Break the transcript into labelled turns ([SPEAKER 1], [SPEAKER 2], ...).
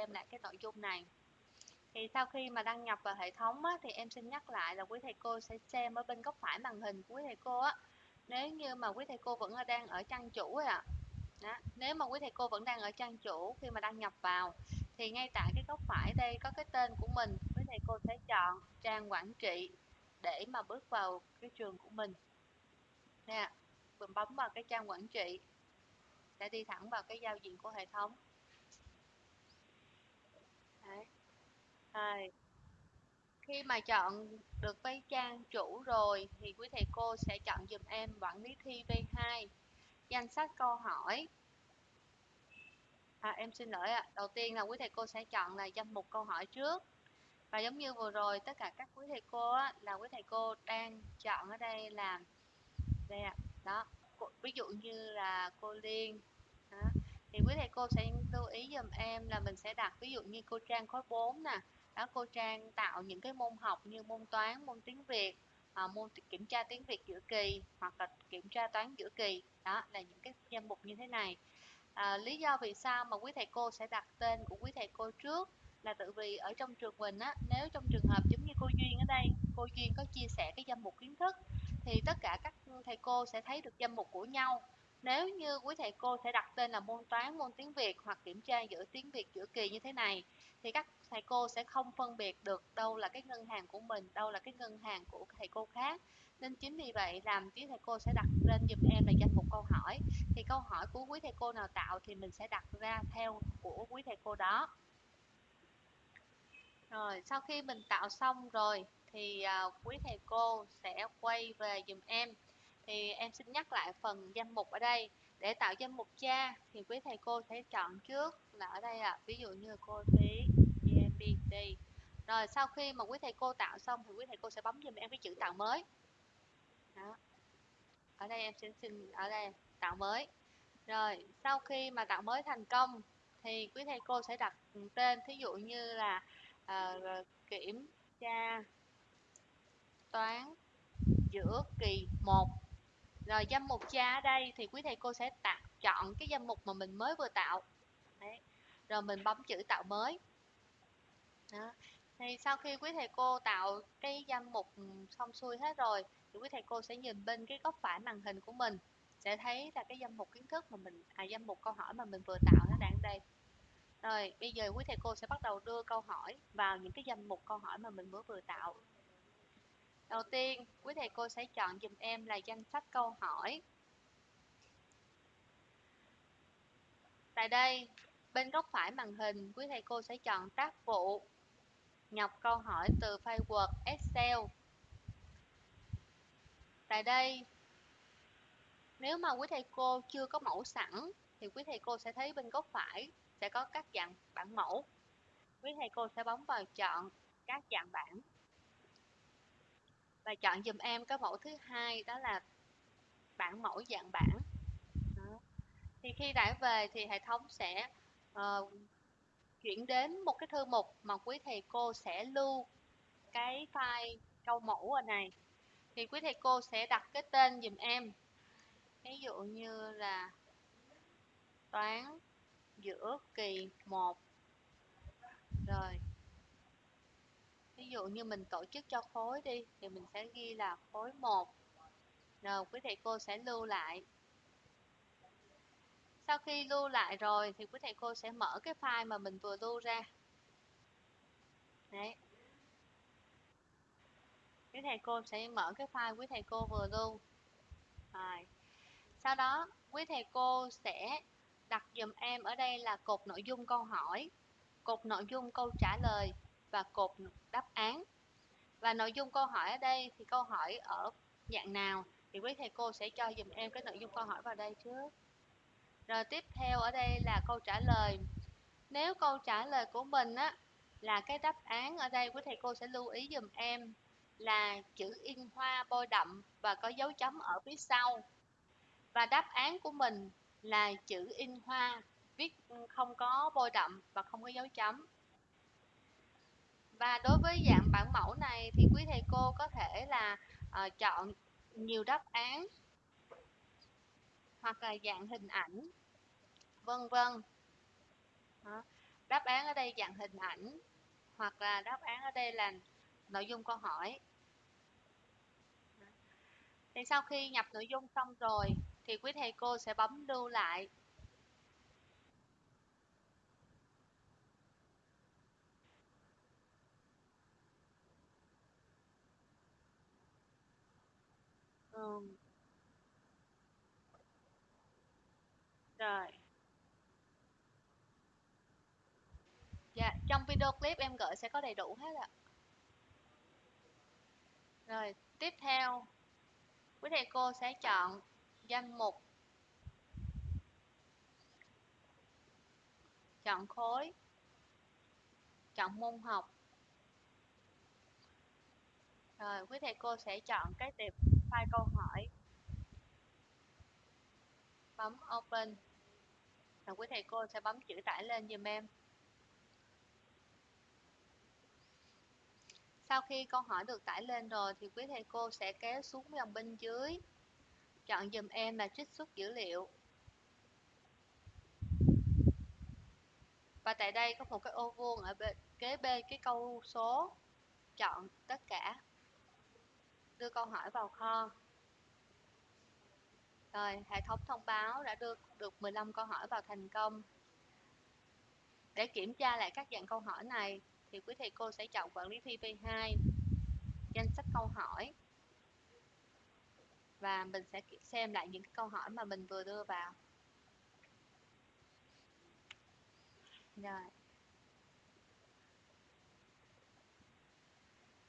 [SPEAKER 1] xem lại cái nội dung này. Thì sau khi mà đăng nhập vào hệ thống á, thì em xin nhắc lại là quý thầy cô sẽ xem ở bên góc phải màn hình của quý thầy cô á. Nếu như mà quý thầy cô vẫn đang ở trang chủ ạ. Đó. nếu mà quý thầy cô vẫn đang ở trang chủ khi mà đăng nhập vào thì ngay tại cái góc phải đây có cái tên của mình quý thầy cô sẽ chọn trang quản trị để mà bước vào cái trường của mình. Nè mình bấm vào cái trang quản trị sẽ đi thẳng vào cái giao diện của hệ thống. Đấy. Rồi. Khi mà chọn được với trang chủ rồi thì quý thầy cô sẽ chọn dùm em quản lý thi V2 danh sách câu hỏi à, em xin lỗi ạ à. đầu tiên là quý thầy cô sẽ chọn là danh mục câu hỏi trước và giống như vừa rồi tất cả các quý thầy cô á, là quý thầy cô đang chọn ở đây là đây ạ đó ví dụ như là cô Liên đó thì quý thầy cô sẽ lưu ý dùm em là mình sẽ đặt ví dụ như cô Trang khối 4 nè. Đó cô Trang tạo những cái môn học như môn toán môn tiếng Việt à, môn kiểm tra tiếng Việt giữa kỳ hoặc là kiểm tra toán giữa kỳ. Đó là những cái danh mục như thế này. À, lý do vì sao mà quý thầy cô sẽ đặt tên của quý thầy cô trước là tự vì ở trong trường mình á nếu trong trường hợp giống như cô duyên ở đây cô duyên có chia sẻ cái danh mục kiến thức thì tất cả các thầy cô sẽ thấy được danh mục của nhau nếu như quý thầy cô sẽ đặt tên là môn toán, môn tiếng việt hoặc kiểm tra giữa tiếng việt giữa kỳ như thế này, thì các thầy cô sẽ không phân biệt được đâu là cái ngân hàng của mình, đâu là cái ngân hàng của thầy cô khác. Nên chính vì vậy, làm quý thầy cô sẽ đặt lên dùm em là danh mục câu hỏi. Thì câu hỏi của quý thầy cô nào tạo thì mình sẽ đặt ra theo của quý thầy cô đó. Rồi, sau khi mình tạo xong rồi thì à, quý thầy cô sẽ quay về dùm em thì em xin nhắc lại phần danh mục ở đây. Để tạo danh mục cha thì quý thầy cô sẽ chọn trước là ở đây ạ. À, ví dụ như cô phí GMBT e, rồi sau khi mà quý thầy cô tạo xong thì quý thầy cô sẽ bấm giùm em cái chữ tạo mới. Đó. ở đây em xin xin ở đây tạo mới. Rồi sau khi mà tạo mới thành công thì quý thầy cô sẽ đặt tên thí dụ như là uh, kiểm tra toán giữa kỳ 1 Ờ, rồi danh mục cha ở đây thì quý thầy cô sẽ tạo chọn cái danh mục mà mình mới vừa tạo Đấy. rồi mình bấm chữ tạo mới đó. thì sau khi quý thầy cô tạo cái danh mục ừ, xong xuôi hết rồi, thì quý thầy cô sẽ nhìn bên cái góc phải màn hình của mình, sẽ thấy là cái danh mục kiến thức mà mình à danh mục câu hỏi mà mình vừa tạo nó đang đây rồi, bây giờ quý thầy cô sẽ bắt đầu đưa câu hỏi vào những cái danh mục câu hỏi mà mình mới vừa tạo đầu tiên, quý thầy cô sẽ chọn dùm em là danh sách câu hỏi. Tại đây, bên góc phải màn hình, quý thầy cô sẽ chọn tác vụ nhập câu hỏi từ file Word Excel. Tại đây, nếu mà quý thầy cô chưa có mẫu sẵn, thì quý thầy cô sẽ thấy bên góc phải sẽ có các dạng bản mẫu. Quý thầy cô sẽ bấm vào chọn các dạng bản và chọn dùm em cái mẫu thứ hai đó là bản mẫu dạng bản đó. thì khi đã về thì hệ thống sẽ uh, chuyển đến một cái thư mục mà quý thầy cô sẽ lưu cái file câu mẫu ở này. Thì quý thầy cô sẽ đặt cái tên dùm em. Ví dụ như là toán giữa kỳ 1 rồi ví dụ như mình tổ chức cho khối đi, thì mình sẽ ghi là khối 1 rồi quý thầy cô sẽ lưu lại. Sau khi lưu lại rồi thì quý thầy cô sẽ mở cái file mà mình vừa lưu ra. Đấy. Quý thầy cô sẽ mở cái file quý thầy cô vừa lưu. Rồi. Sau đó, quý thầy cô sẽ đặt dùm em ở đây là cột nội dung câu hỏi, cột nội dung câu trả lời và cột đáp án. Và nội dung câu hỏi ở đây thì câu hỏi ở dạng nào thì quý thầy cô sẽ cho dùm em cái nội dung câu hỏi vào đây trước. Rồi tiếp theo ở đây là câu trả lời. Nếu câu trả lời của mình á là cái đáp án ở đây, quý thầy cô sẽ lưu ý dùm em là chữ in hoa bôi đậm và có dấu chấm ở phía sau. Và đáp án của mình là chữ in hoa, viết không có bôi đậm và không có dấu chấm và đối với dạng bản mẫu này thì quý thầy cô có thể là uh, chọn nhiều đáp án hoặc là dạng hình ảnh vân vân. Đáp án ở đây dạng hình ảnh hoặc là đáp án ở đây là nội dung câu hỏi. Thì sau khi nhập nội dung xong rồi thì quý thầy cô sẽ bấm lưu lại ừ. rồi. Dạ trong video clip em gửi sẽ có đầy đủ hết ạ. Rồi, tiếp theo. Quý thầy cô sẽ chọn danh mục. Chọn khối. Chọn môn học. Rồi, quý thầy cô sẽ chọn cái tiệp file câu hỏi. Bấm open. Và quý thầy cô sẽ bấm chữ tải lên dùm em. Sau khi câu hỏi được tải lên rồi thì quý thầy cô sẽ kéo xuống dòng bên dưới. Chọn dùm em là trích xuất dữ liệu. Và tại đây có một cái ô vuông ở bên, kế bên cái câu số. Chọn tất cả đưa câu hỏi vào kho. Rồi, hệ thống thông báo đã đưa được 15 câu hỏi vào thành công. Để kiểm tra lại các dạng câu hỏi này, thì quý thầy cô sẽ chọn quản lý thi P2 danh sách câu hỏi. Và mình sẽ xem lại những câu hỏi mà mình vừa đưa vào. Rồi.